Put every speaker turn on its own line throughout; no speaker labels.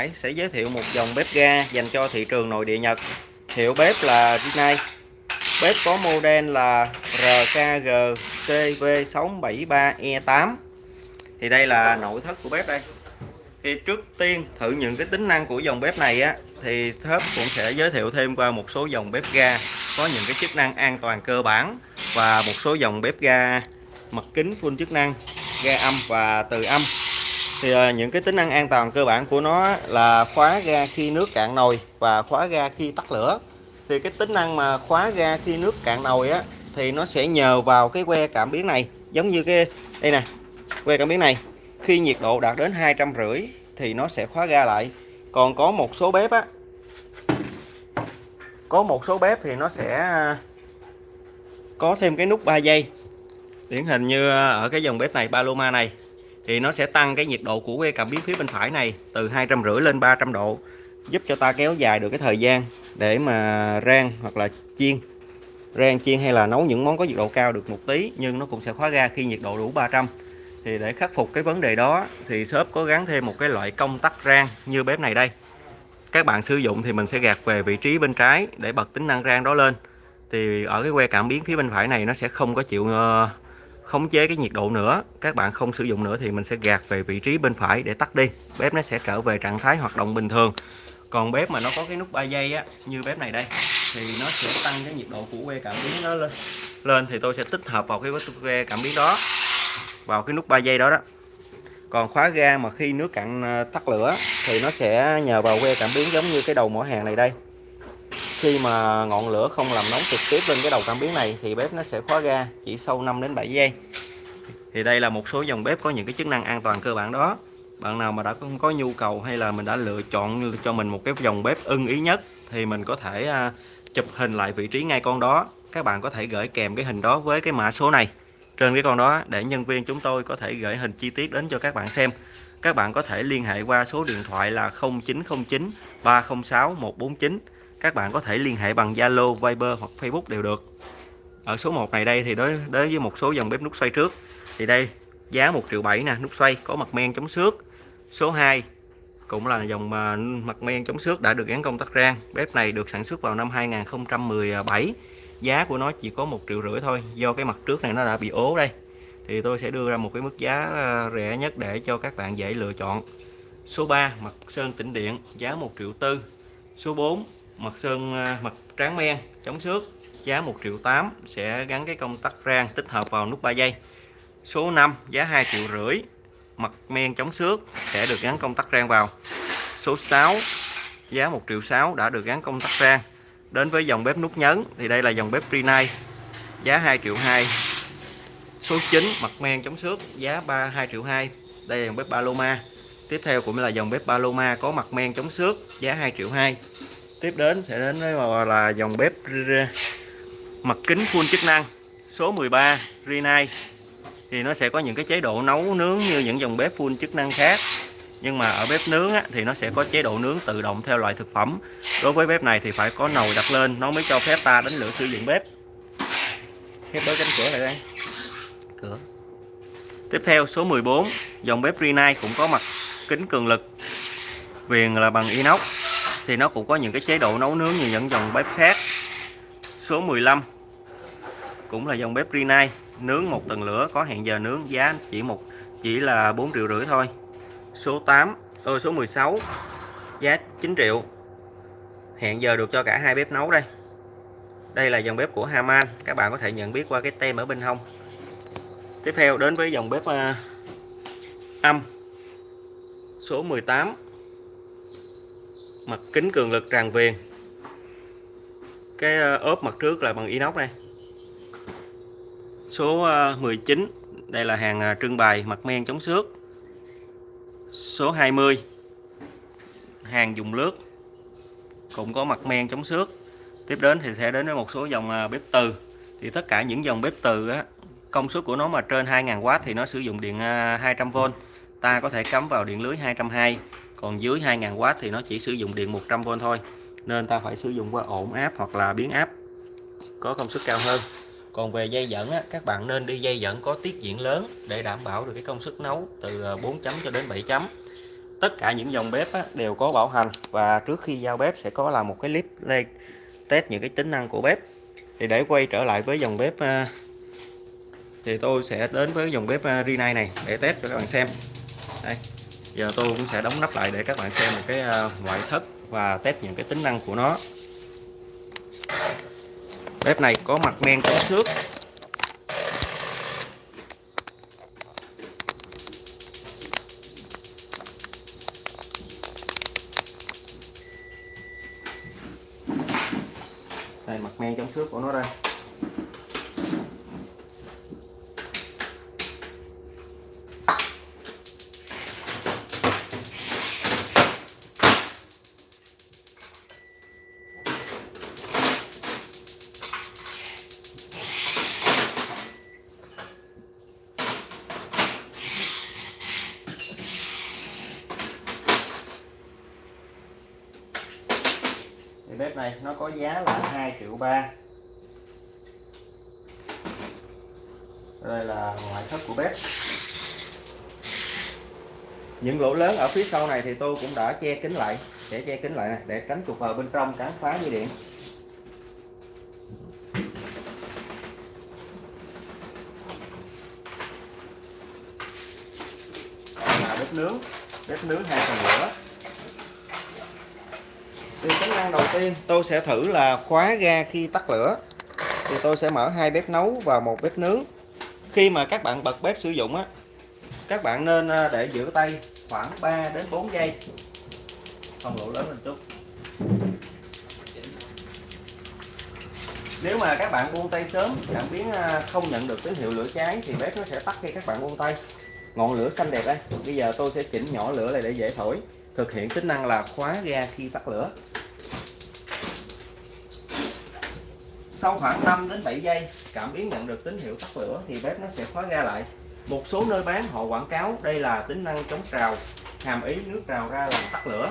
Hải sẽ giới thiệu một dòng bếp ga dành cho thị trường nội địa Nhật. Hiệu bếp là Rinnai. Bếp có model là RKG TV673E8. Thì đây là nội thất của bếp đây. Thì trước tiên thử những cái tính năng của dòng bếp này á, thì thớp cũng sẽ giới thiệu thêm qua một số dòng bếp ga có những cái chức năng an toàn cơ bản và một số dòng bếp ga mặt kính full chức năng, ga âm và từ âm thì ờ, những cái tính năng an toàn cơ bản của nó là khóa ga khi nước cạn nồi và khóa ga khi tắt lửa. Thì cái tính năng mà khóa ga khi nước cạn nồi á, thì nó sẽ nhờ vào cái que cảm biến này. Giống như cái, đây nè, que cảm biến này. Khi nhiệt độ đạt đến hai trăm rưỡi thì nó sẽ khóa ga lại. Còn có một số bếp á, có một số bếp thì nó sẽ ờ, có thêm cái nút 3 giây điển hình như ờ, ở cái dòng bếp này, Paloma này thì nó sẽ tăng cái nhiệt độ của que cảm biến phía bên phải này từ hai trăm rưỡi lên 300 độ, giúp cho ta kéo dài được cái thời gian để mà rang hoặc là chiên. Rang, chiên hay là nấu những món có nhiệt độ cao được một tí nhưng nó cũng sẽ khóa ra khi nhiệt độ đủ 300 thì để khắc phục cái vấn đề đó thì shop có gắn thêm một cái loại công tắc rang như bếp này đây. Các bạn sử dụng thì mình sẽ gạt về vị trí bên trái để bật tính năng rang đó lên. Thì ở cái que cảm biến phía bên phải này nó sẽ không có chịu ờ, khống chế cái nhiệt độ nữa, các bạn không sử dụng nữa thì mình sẽ gạt về vị trí bên phải để tắt đi. Bếp nó sẽ trở về trạng thái hoạt động bình thường. Còn bếp mà nó có cái nút 3 giây á, như bếp này đây, thì nó sẽ tăng cái nhiệt độ của que cảm biến nó lên. Lên thì tôi sẽ tích hợp vào cái que cảm biến đó, vào cái nút 3 giây đó đó. Còn khóa ga mà khi nước cạn à, tắt lửa thì nó sẽ nhờ vào que cảm biến giống như cái đầu mỏ hàng này đây khi mà ngọn lửa không làm nóng trực tiếp lên cái đầu cảm biến này thì bếp nó sẽ khóa ga chỉ sau 5 đến 7 giây. Thì đây là một số dòng bếp có những cái chức năng an toàn cơ bản đó. Bạn nào mà đã không có nhu cầu hay là mình đã lựa chọn cho mình một cái dòng bếp ưng ý nhất thì mình có thể à, chụp hình lại vị trí ngay con đó. Các bạn có thể gửi kèm cái hình đó với cái mã số này. Trên cái con đó, để nhân viên chúng tôi có thể gửi hình chi tiết đến cho các bạn xem. Các bạn có thể liên hệ qua số điện thoại là 0909 306 149 các bạn có thể liên hệ bằng Zalo, Viber hoặc Facebook đều được. Ở số 1 này đây thì đối đối với một số dòng bếp nút xoay trước thì đây giá 1 triệu 7 nè nút xoay có mặt men chống xước. Số 2 cũng là dòng mà mặt men chống xước đã được gắn công tắc rang. Bếp này được sản xuất vào năm 2017 giá của nó chỉ có một triệu rưỡi thôi do cái mặt trước này nó đã bị ố đây. Thì tôi sẽ đưa ra một cái mức giá ờ, rẻ nhất để cho các bạn dễ lựa chọn. Số 3 mặt sơn tĩnh điện giá 1 triệu tư. Số 4 mặt sơn à, mặt tráng men, chống xước, giá 1 triệu 8 sẽ gắn cái công tắc rang tích hợp vào nút 3 giây. Số 5 giá 2 triệu rưỡi mặt men chống xước sẽ được gắn công tắc rang vào. Số 6 giá 1 triệu 6 đã được gắn công tắc rang. Đến với dòng bếp nút nhấn thì đây là dòng bếp Rinnai giá 2 triệu 2 số 9 mặt men chống xước, giá 3 2 triệu 2 đây là dòng bếp Paloma. Tiếp theo cũng là dòng bếp Paloma có mặt men chống xước, giá 2 triệu 2 tiếp đến sẽ đến với là dòng bếp mặt kính full chức năng số 13 Rinnai. Thì nó sẽ có những cái chế độ nấu nướng như những dòng bếp full chức năng khác. Nhưng mà ở bếp nướng á, thì nó sẽ có chế độ nướng tự động theo loại thực phẩm. Đối với bếp này thì phải có nồi đặt lên nó mới cho phép ta đánh lửa sử dụng bếp. Khép bớt cánh cửa lại đây. Cửa. Tiếp theo số 14 dòng bếp Rinnai cũng có mặt kính cường lực viền là bằng inox thì nó cũng có những cái chế độ nấu nướng như những dòng bếp khác. Số 15 cũng là dòng bếp Rinnai nướng một tầng lửa có hẹn giờ nướng giá chỉ một chỉ là 4 triệu rưỡi thôi. Số 8 tôi ờ, số 16 giá 9 triệu. Hẹn giờ được cho cả hai bếp nấu đây. Đây là dòng bếp của Haman các bạn có thể nhận biết qua cái tem ở bên hông. Tiếp theo đến với dòng bếp uh, âm. Số 18 mặt kính cường lực tràn viền cái ờ, ốp mặt trước là bằng inox đây, số ờ, 19 đây là hàng ờ, trưng bày mặt men chống xước. Số 20 hàng dùng lướt cũng có mặt men chống xước. Tiếp đến thì sẽ đến với một số dòng bếp từ. Thì tất cả những dòng bếp từ á, công suất của nó mà trên 2.000W thì nó sử dụng điện 200V ta có thể cắm vào điện lưới 220 còn dưới 2.000W thì nó chỉ sử dụng điện 100V thôi. Nên ta phải sử dụng qua ổn áp hoặc là biến áp có công suất cao hơn. Còn về dây dẫn á, các bạn nên đi dây dẫn có tiết diện lớn để đảm bảo được cái công suất nấu từ ờ, 4 chấm cho đến 7 chấm. Tất cả những dòng bếp á, đều có bảo hành và trước khi giao bếp sẽ có làm một cái clip lên test những cái tính năng của bếp. Thì để quay trở lại với dòng bếp ờ, thì tôi sẽ đến với dòng bếp ờ, à, Rinnai này để test cho các bạn xem. Đây giờ tôi cũng sẽ đóng nắp lại để các bạn xem một cái à, ngoại thất và test những cái tính năng của nó. Bếp này có mặt men chống xước đây mặt men chống xước của nó đây thì bếp này nó có giá là 2 triệu ba. Đây là ngoại thất của bếp. Những lỗ lớn ở phía sau này thì tôi cũng đã che kính lại, sẽ che kính lại này, để tránh trục vào bên trong cắn phá dây điện. Là bếp nướng bếp nướng hai tầng lửa năng đầu tiên, tôi sẽ thử là khóa ga khi tắt lửa. Thì tôi sẽ mở hai bếp nấu và một bếp nướng. Khi mà các bạn bật bếp sử dụng á, các bạn nên à, để giữ tay khoảng 3 đến 4 giây. Không lỗ lớn lên chút. Nếu mà các bạn buông tay sớm, cảm biến à, không nhận được tín hiệu lửa cháy thì bếp nó sẽ tắt khi các bạn buông tay. Ngọn lửa xanh đẹp đây. Bây giờ tôi sẽ chỉnh nhỏ lửa này để dễ thổi. Thực hiện tính năng là khóa ga khi tắt lửa. Sau khoảng 5 đến 7 giây, cảm biến nhận được tín hiệu tắt lửa thì bếp nó sẽ khóa ga lại. Một số nơi bán họ quảng cáo đây là tính năng chống trào, hàm ý nước trào ra làm tắt lửa.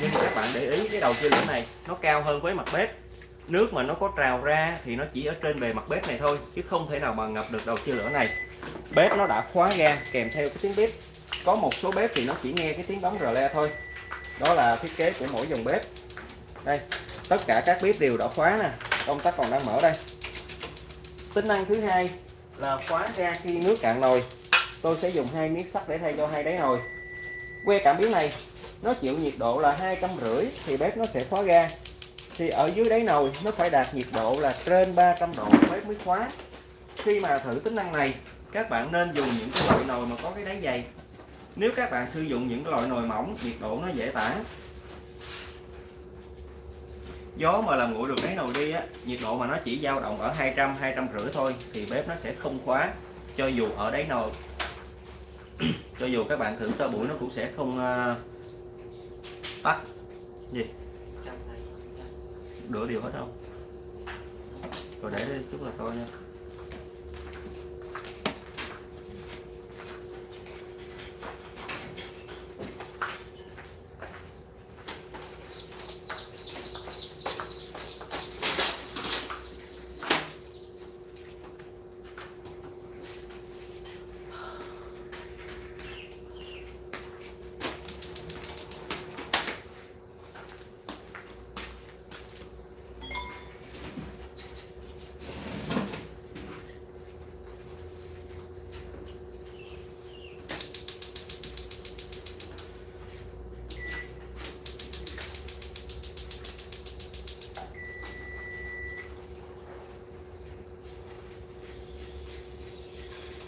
Nhưng các bạn để ý, cái đầu chia lửa này nó cao hơn với mặt bếp. Nước mà nó có trào ra thì nó chỉ ở trên bề mặt bếp này thôi, chứ không thể nào mà ngập được đầu chia lửa này. Bếp nó đã khóa ga kèm theo cái tiếng bếp. Có một số bếp thì nó chỉ nghe cái tiếng bấm rờ le thôi. Đó là thiết kế của mỗi dòng bếp. Đây, tất cả các bếp đều đã khóa nè công tắc còn đang mở đây. Tính năng thứ hai là khóa ga khi nước cạn nồi. Tôi sẽ dùng hai miếng sắt để thay cho hai đáy nồi. Que cảm biến này, nó chịu nhiệt độ là hai trăm rưỡi thì bếp nó sẽ khóa ga. Thì ở dưới đáy nồi, nó phải đạt nhiệt độ là trên 300 độ bếp mới khóa. Khi mà thử tính năng này, các bạn nên dùng những cái loại nồi mà có cái đáy dày. Nếu các bạn sử dụng những loại nồi mỏng, nhiệt độ nó dễ tản gió mà làm nguội được đáy nồi đi á nhiệt độ mà nó chỉ dao động ở 200 200 rưỡi thôi thì bếp nó sẽ không khóa cho dù ở đáy nồi. Cho dù các bạn thử cho buổi nó cũng sẽ không uh, tắt. Gì? Đổ điều hết không? Rồi để đây chút là thôi nha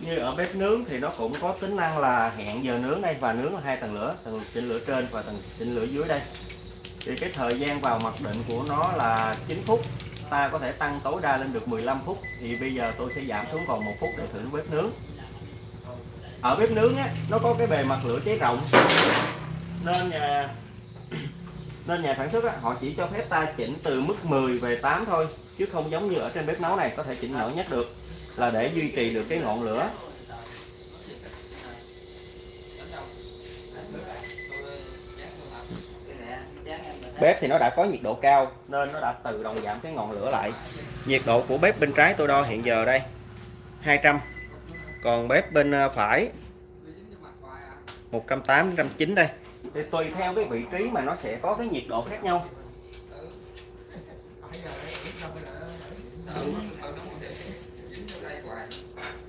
như ở bếp nướng thì nó cũng có tính năng là hẹn giờ nướng đây và nướng là hai tầng lửa tầng chỉnh lửa trên và tầng chỉnh lửa dưới đây. Thì cái thời gian vào mặc định của nó là 9 phút ta có thể tăng tối đa lên được 15 phút. Thì bây giờ tôi sẽ giảm xuống còn một phút để thử bếp nướng. Ở bếp nướng á, nó có cái bề mặt lửa cháy rộng. Nên nhà nên nhà sản xuất á, họ chỉ cho phép ta chỉnh từ mức 10 về 8 thôi chứ không giống như ở trên bếp nấu này có thể chỉnh nhỏ nhất được là để duy trì được cái ngọn lửa. Bếp thì nó đã có nhiệt độ cao nên nó đã tự động giảm cái ngọn lửa lại. Nhiệt độ của bếp bên trái tôi đo hiện giờ đây 200 còn bếp bên ờ, phải 180 190 đây. Thì tùy theo cái vị trí mà nó sẽ có cái nhiệt độ khác nhau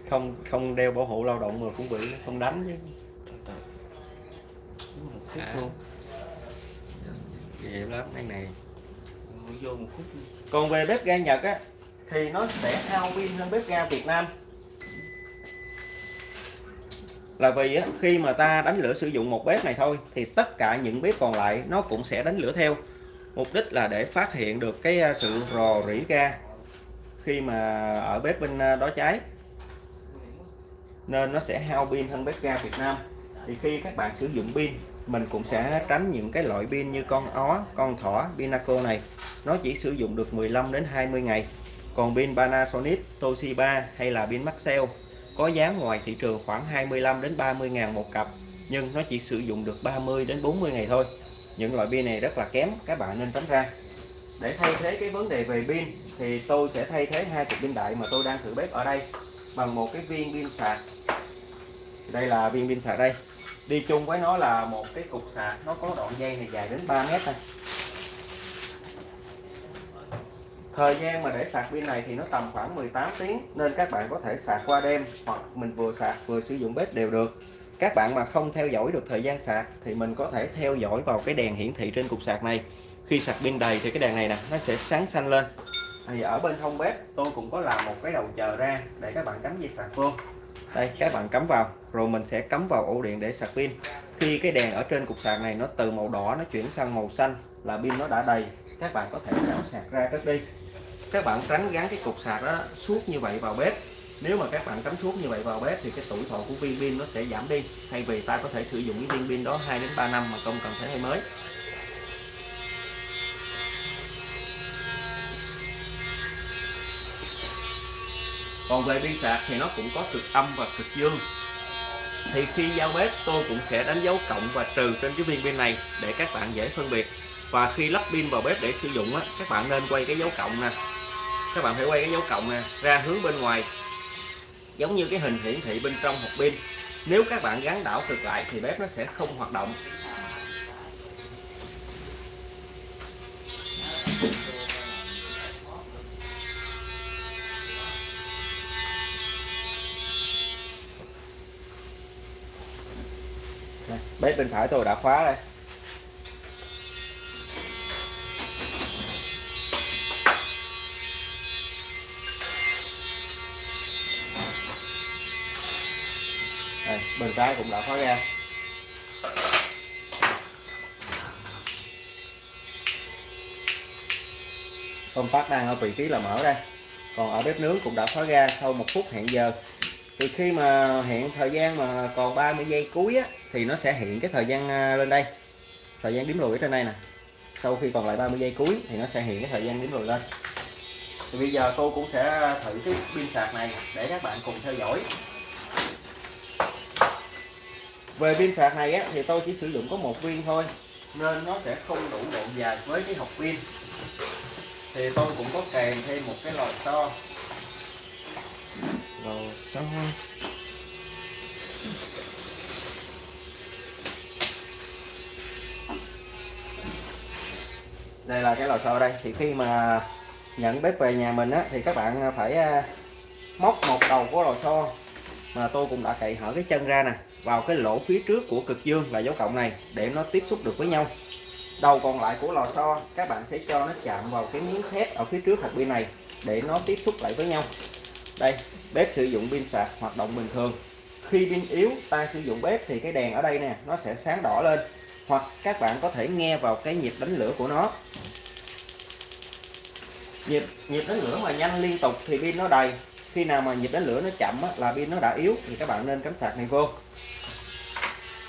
không không đeo bảo hộ lao động mà cũng bị không đánh chứ. À. luôn. Lắm cái này. Vô một phút còn về bếp ga Nhật á thì nó sẽ hao pin hơn bếp ga Việt Nam. Là vì á, khi mà ta đánh lửa sử dụng một bếp này thôi thì tất cả những bếp còn lại nó cũng sẽ đánh lửa theo. Mục đích là để phát hiện được cái à, sự rò rỉ ga khi mà ở bếp bên à, đó cháy nên nó sẽ hao pin hơn bếp ga Việt Nam. Thì khi các bạn sử dụng pin mình cũng sẽ tránh những cái loại pin như con ó, con thỏ, Pinaco này. Nó chỉ sử dụng được 15 đến 20 ngày. Còn pin Panasonic, Toshiba hay là pin Maxell có giá ngoài thị trường khoảng 25 đến 30 ngàn một cặp nhưng nó chỉ sử dụng được 30 đến 40 ngày thôi. Những loại pin này rất là kém các bạn nên tránh ra. Để thay thế cái vấn đề về pin thì tôi sẽ thay thế hai cục pin đại mà tôi đang thử bếp ở đây bằng một cái viên pin sạc. Đây là viên pin sạc đây. Đi chung với nó là một cái cục sạc, nó có đoạn dây này dài đến 3 mét thôi. Thời gian mà để sạc pin này thì nó tầm khoảng 18 tiếng, nên các bạn có thể sạc qua đêm hoặc mình vừa sạc vừa sử dụng bếp đều được. Các bạn mà không theo dõi được thời gian sạc thì mình có thể theo dõi vào cái đèn hiển thị trên cục sạc này. Khi sạc pin đầy thì cái đèn này nè, nó sẽ sáng xanh lên thì ở bên hông bếp, tôi cũng có làm một cái đầu chờ ra để các bạn cắm dây sạc vô. Đây, các bạn cắm vào, rồi mình sẽ cắm vào ổ điện để sạc pin. Khi cái đèn ở trên cục sạc này nó từ màu đỏ nó chuyển sang màu xanh là pin nó đã đầy, các bạn có thể đảo sạc ra cất đi. Các bạn tránh gắn cái cục sạc đó suốt như vậy vào bếp. Nếu mà các bạn cắm suốt như vậy vào bếp thì cái tuổi thọ của viên pin nó sẽ giảm đi, thay vì ta có thể sử dụng cái viên pin đó 2 đến 3 năm mà không cần phải thay mới. Còn về pin sạc thì nó cũng có cực âm và cực dương. Thì khi giao bếp, tôi cũng sẽ đánh dấu cộng và trừ trên cái viên pin này để các bạn dễ phân biệt. Và khi lắp pin vào bếp để sử dụng á, các bạn nên quay cái dấu cộng nè. Các bạn phải quay cái dấu cộng nè, ra hướng bên ngoài. Giống như cái hình hiển thị bên trong hộp pin. Nếu các bạn gắn đảo cực lại thì bếp nó sẽ không hoạt động. Bếp bên phải tôi đã khóa đây. Đây, bên trái cũng đã khóa ra. Công tắc đang ở vị trí là mở đây. Còn ở bếp nướng cũng đã khóa ra sau một phút hẹn giờ. Thì khi mà hẹn thời gian mà còn 30 giây cuối á, thì nó sẽ hiện cái thời gian à, lên đây. Thời gian đếm lùi ở trên đây nè. Sau khi còn lại 30 giây cuối thì nó sẽ hiện cái thời gian đếm lùi lên. Thì bây giờ tôi cũng sẽ thử cái pin sạc này để các bạn cùng theo dõi. Về pin sạc này á, thì tôi chỉ sử dụng có một viên thôi nên nó sẽ không đủ độ dài với cái hộp pin. Thì tôi cũng có kèm thêm một cái lò xo. Lò xo. Đây là cái lò xo đây. Thì khi mà nhận bếp về nhà mình á, thì các bạn phải à, móc một đầu của lò xo mà tôi cũng đã cậy hở cái chân ra nè, vào cái lỗ phía trước của cực dương là dấu cộng này để nó tiếp xúc được với nhau. Đầu còn lại của lò xo, các bạn sẽ cho nó chạm vào cái miếng thép ở phía trước hạt pin này để nó tiếp xúc lại với nhau. Đây, bếp sử dụng pin sạc, hoạt động bình thường. Khi pin yếu, ta sử dụng bếp thì cái đèn ở đây nè, nó sẽ sáng đỏ lên hoặc các bạn có thể nghe vào cái nhịp đánh lửa của nó. Nhịp nhịp đánh lửa mà nhanh liên tục thì pin nó đầy. Khi nào mà nhịp đánh lửa nó chậm á, là pin nó đã yếu thì các bạn nên cắm sạc này vô.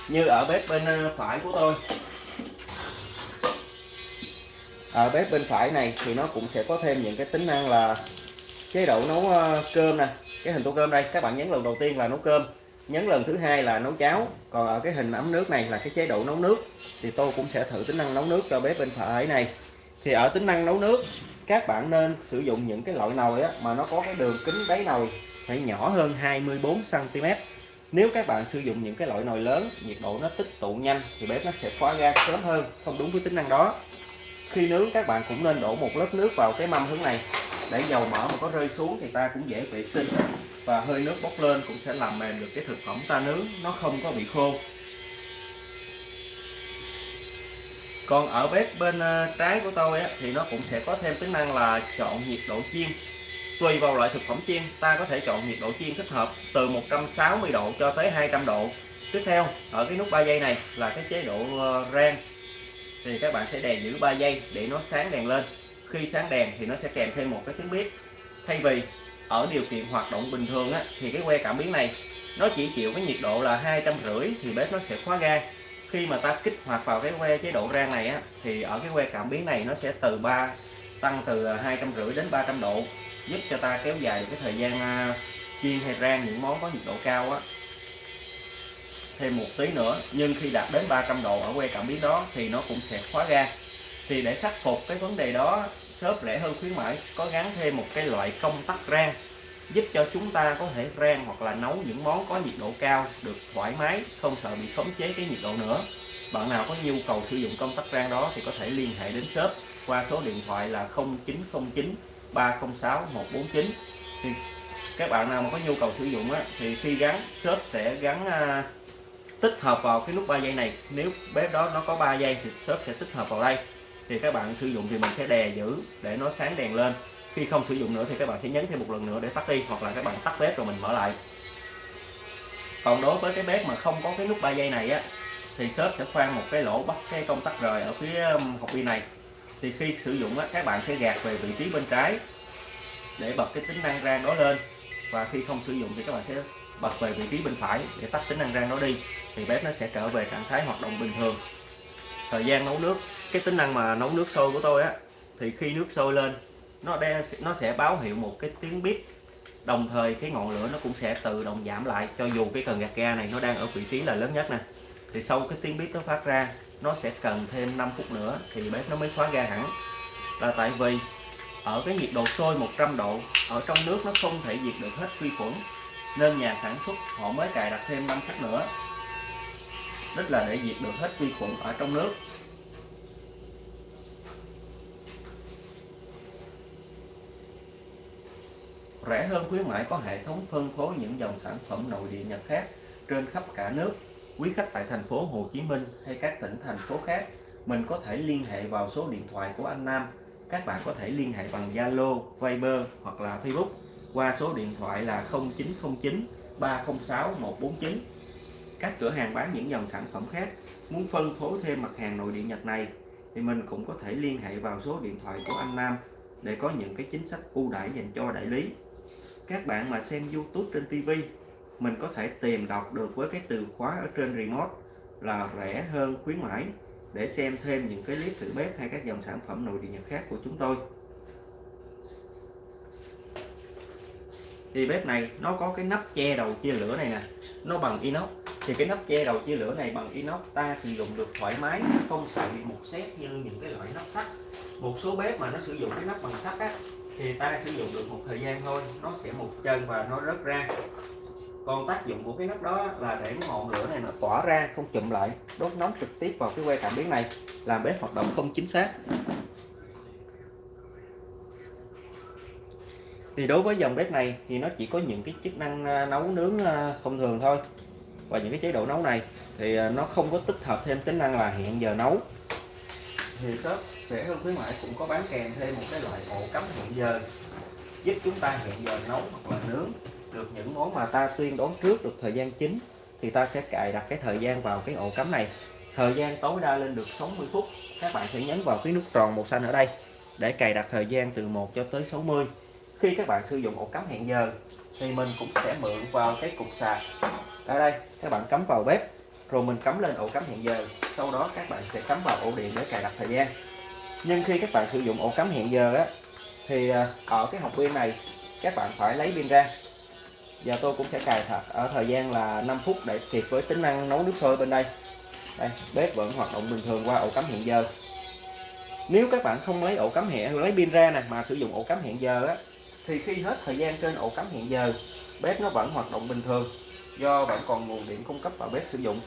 Như ở bếp bên ờ, phải của tôi. Ở bếp bên phải này thì nó cũng sẽ có thêm những cái tính năng là chế độ nấu ờ, cơm nè cái hình tô cơm đây. Các bạn nhấn lần đầu tiên là nấu cơm nhấn lần thứ hai là nấu cháo. Còn ở cái hình ấm nước này là cái chế độ nấu nước thì tôi cũng sẽ thử tính năng nấu nước cho bếp bên phải này. Thì ở tính năng nấu nước các bạn nên sử dụng những cái loại nồi á, mà nó có cái đường kính đáy nồi phải nhỏ hơn 24 cm nếu các bạn sử dụng những cái loại nồi lớn nhiệt độ nó tích tụ nhanh thì bếp nó sẽ khóa ga sớm hơn không đúng với tính năng đó. Khi nướng các bạn cũng nên đổ một lớp nước vào cái mâm hướng này. Để dầu mỡ mà có rơi xuống thì ta cũng dễ vệ sinh và hơi nước bốc lên cũng sẽ làm mềm được cái thực phẩm ta nướng nó không có bị khô. Còn ở bếp bên ờ, trái của tôi á, thì nó cũng sẽ có thêm tính năng là chọn nhiệt độ chiên. Tùy vào loại thực phẩm chiên ta có thể chọn nhiệt độ chiên thích hợp từ 160 độ cho tới 200 độ. Tiếp theo ở cái nút 3 giây này là cái chế độ ờ, rang. Thì các bạn sẽ đè giữ 3 giây để nó sáng đèn lên. Khi sáng đèn thì nó sẽ kèm thêm một cái tiếng bếp. Thay vì ở điều kiện hoạt động bình thường á, thì cái que cảm biến này nó chỉ chịu cái nhiệt độ là hai trăm rưỡi thì bếp nó sẽ khóa ga. Khi mà ta kích hoạt vào cái que chế độ rang này á, thì ở cái que cảm biến này nó sẽ từ 3 tăng từ à, hai trăm rưỡi đến 300 độ giúp cho ta kéo dài được cái thời gian à, chiên hay rang những món có nhiệt độ cao á. Thêm một tí nữa nhưng khi đạt đến 300 độ ở que cảm biến đó thì nó cũng sẽ khóa ga. Thì để khắc phục cái vấn đề đó shop rẻ hơn khuyến mãi có gắn thêm một cái loại công tắc rang giúp cho chúng ta có thể rang hoặc là nấu những món có nhiệt độ cao được thoải mái không sợ bị khống chế cái nhiệt độ nữa. Bạn nào có nhu cầu sử dụng công tắc rang đó thì có thể liên hệ đến shop qua số điện thoại là 0909 306 149 thì các bạn nào mà có nhu cầu sử dụng á, thì khi gắn shop sẽ gắn à, tích hợp vào cái nút 3 giây này. Nếu bếp đó nó có 3 giây thì shop sẽ tích hợp vào đây thì các bạn sử dụng thì mình sẽ đè giữ để nó sáng đèn lên. Khi không sử dụng nữa thì các bạn sẽ nhấn thêm một lần nữa để tắt đi hoặc là các bạn tắt bếp rồi mình mở lại. Còn đối với cái bếp mà không có cái nút 3 giây này á thì shop sẽ khoan một cái lỗ bắt cái công tắc rời ở phía hộp pin này. Thì khi sử dụng á, các bạn sẽ gạt về vị trí bên trái để bật cái tính năng rang đó lên. Và khi không sử dụng thì các bạn sẽ bật về vị trí bên phải để tắt tính năng rang đó đi. Thì bếp nó sẽ trở về trạng thái hoạt động bình thường. Thời gian nấu nước cái tính năng mà nấu nước sôi của tôi á thì khi nước sôi lên nó đe, nó sẽ báo hiệu một cái tiếng bếp đồng thời cái ngọn lửa nó cũng sẽ tự động giảm lại cho dù cái cần gạt ga này nó đang ở vị trí là lớn nhất nè. Thì sau cái tiếng bếp nó phát ra nó sẽ cần thêm 5 phút nữa thì bếp nó mới khóa ga hẳn. Là tại vì ở cái nhiệt độ sôi 100 độ ở trong nước nó không thể diệt được hết vi khuẩn nên nhà sản xuất họ mới cài đặt thêm 5 phút nữa. Tức là để diệt được hết vi khuẩn ở trong nước. Rẻ hơn khuyến mãi có hệ thống phân phối những dòng sản phẩm nội địa Nhật khác trên khắp cả nước. Quý khách tại thành phố Hồ Chí Minh hay các tỉnh thành phố khác, mình có thể liên hệ vào số điện thoại của anh Nam. Các bạn có thể liên hệ bằng Zalo, Viber hoặc là Facebook qua số điện thoại là 0909 306 149. Các cửa hàng bán những dòng sản phẩm khác muốn phân phối thêm mặt hàng nội địa Nhật này thì mình cũng có thể liên hệ vào số điện thoại của anh Nam để có những cái chính sách ưu đãi dành cho đại lý các bạn mà xem YouTube trên TV mình có thể tìm đọc được với cái từ khóa ở trên remote là rẻ hơn, khuyến mãi, để xem thêm những cái clip thử bếp hay các dòng sản phẩm nội địa nhật khác của chúng tôi. Thì bếp này nó có cái nắp che đầu chia lửa này nè, nó bằng inox. Thì cái nắp che đầu chia lửa này bằng inox, ta sử dụng được thoải mái, không sợ bị mục xét như những cái loại nắp sắt. Một số bếp mà nó sử dụng cái nắp bằng sắt á thì ta sử dụng được một thời gian thôi, nó sẽ một chân và nó rớt ra. Còn tác dụng của cái nắp đó là để ngọn lửa này nó tỏa ra, không chụm lại, đốt nóng trực tiếp vào cái que cảm biến này, làm bếp hoạt động không chính xác. Thì đối với dòng bếp này thì nó chỉ có những cái chức năng à, nấu nướng à, thông thường thôi. Và những cái chế độ nấu này thì à, nó không có tích hợp thêm tính năng là hẹn giờ nấu. Thì shop sẽ hơn khuyến mãi, cũng có bán kèm thêm một cái loại ổ cắm hẹn giờ, giúp chúng ta hẹn giờ nấu hoặc là nướng được những món mà ta tuyên đoán trước được thời gian chính, thì ta sẽ cài đặt cái thời gian vào cái ổ cắm này. Thời gian tối đa lên được 60 phút, các bạn sẽ nhấn vào cái nút tròn màu xanh ở đây để cài đặt thời gian từ 1 cho tới 60 khi các bạn sử dụng ổ cắm hẹn giờ, thì mình cũng sẽ mượn vào cái cục sạc. Ở đây, các bạn cắm vào bếp, rồi mình cắm lên ổ cắm hẹn giờ, sau đó các bạn sẽ cắm vào ổ điện để cài đặt thời gian nhưng khi các bạn sử dụng ổ cắm hẹn giờ á, thì à, ở cái hộp pin này, các bạn phải lấy pin ra. Và tôi cũng sẽ cài thật ở thời gian là 5 phút để kịp với tính năng nấu nước sôi bên đây. Đây, bếp vẫn hoạt động bình thường qua ổ cắm hẹn giờ. Nếu các bạn không lấy ổ cắm hẹn lấy pin ra nè mà sử dụng ổ cắm hẹn giờ á, thì khi hết thời gian trên ổ cắm hẹn giờ, bếp nó vẫn hoạt động bình thường, do vẫn còn nguồn điện cung cấp vào bếp sử dụng.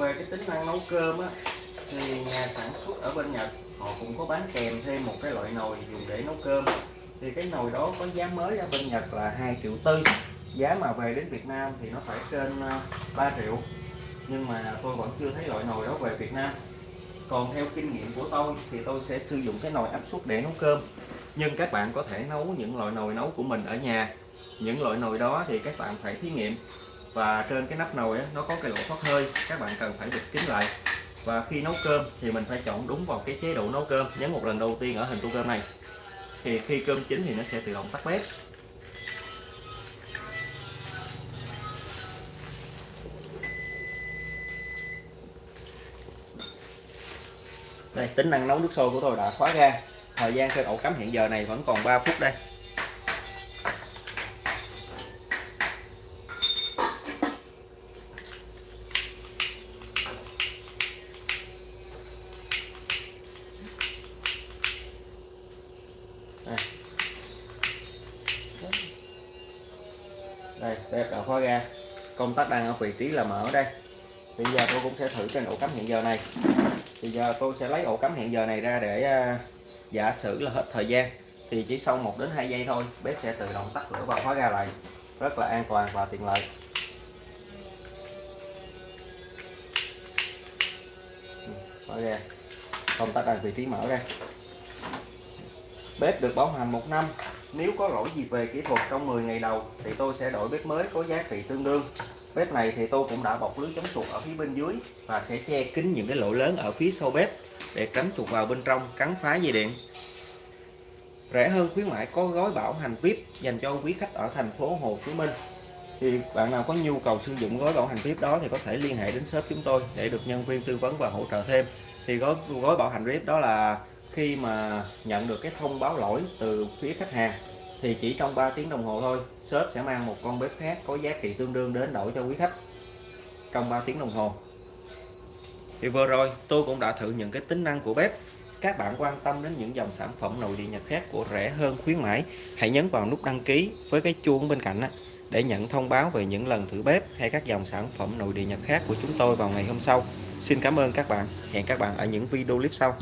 Về cái tính năng nấu cơm á, thì nhà sản xuất ở bên Nhật, họ cũng có bán kèm thêm một cái loại nồi dùng để nấu cơm. Thì cái nồi đó có giá mới ở bên Nhật là 2 triệu tư, giá mà về đến Việt Nam thì nó phải trên ờ, 3 triệu. Nhưng mà tôi vẫn chưa thấy loại nồi đó về Việt Nam. Còn theo kinh nghiệm của tôi thì tôi sẽ sử dụng cái nồi áp suất để nấu cơm. Nhưng các bạn có thể nấu những loại nồi nấu của mình ở nhà. Những loại nồi đó thì các bạn phải thí nghiệm và trên cái nắp nồi nó có cái lỗ thoát hơi, các bạn cần phải bịt kín lại. Và khi nấu cơm thì mình phải chọn đúng vào cái chế độ nấu cơm. Nhấn một lần đầu tiên ở hình tu cơm này. Thì khi cơm chín thì nó sẽ tự động tắt bếp. Đây, tính năng nấu nước sôi của tôi đã khóa ra. Thời gian trên ổ cắm hiện giờ này vẫn còn 3 phút đây. Đây bếp khóa ra công tắc đang ở vị trí là mở đây. Bây giờ tôi cũng sẽ thử trên ổ cắm hiện giờ này. Bây giờ tôi sẽ lấy ổ cắm hiện giờ này ra để à, giả sử là hết thời gian, thì chỉ sau 1 đến 2 giây thôi, bếp sẽ tự động tắt lửa và khóa ra lại. Rất là an toàn và tiện lợi. Ừ, khóa ra công tắc đang vị trí mở đây bếp được bảo hành một năm nếu có lỗi gì về kỹ thuật trong 10 ngày đầu, thì tôi sẽ đổi bếp mới có giá trị tương đương. Bếp này thì tôi cũng đã bọc lưới chống chuột ở phía bên dưới và sẽ che kín những cái lỗ lớn ở phía sau bếp để tránh chuột vào bên trong, cắn phá dây điện. Rẻ hơn khuyến mãi có gói bảo hành VIP dành cho quý khách ở thành phố Hồ Chí Minh. Thì bạn nào có nhu cầu sử dụng gói bảo hành VIP đó thì có thể liên hệ đến shop chúng tôi để được nhân viên tư vấn và hỗ trợ thêm thì gói gói bảo hành VIP đó là khi mà nhận được cái thông báo lỗi từ phía khách hàng, thì chỉ trong 3 tiếng đồng hồ thôi shop sẽ mang một con bếp khác có giá trị tương đương đến đổi cho quý khách. Trong 3 tiếng đồng hồ. Thì vừa rồi, tôi cũng đã thử những cái tính năng của bếp. Các bạn quan tâm đến những dòng sản phẩm nội địa Nhật khác của rẻ hơn khuyến mãi, hãy nhấn vào nút đăng ký với cái chuông bên cạnh để nhận thông báo về những lần thử bếp hay các dòng sản phẩm nội địa Nhật khác của chúng tôi vào ngày hôm sau. Xin cảm ơn các bạn. Hẹn các bạn ở những video clip sau.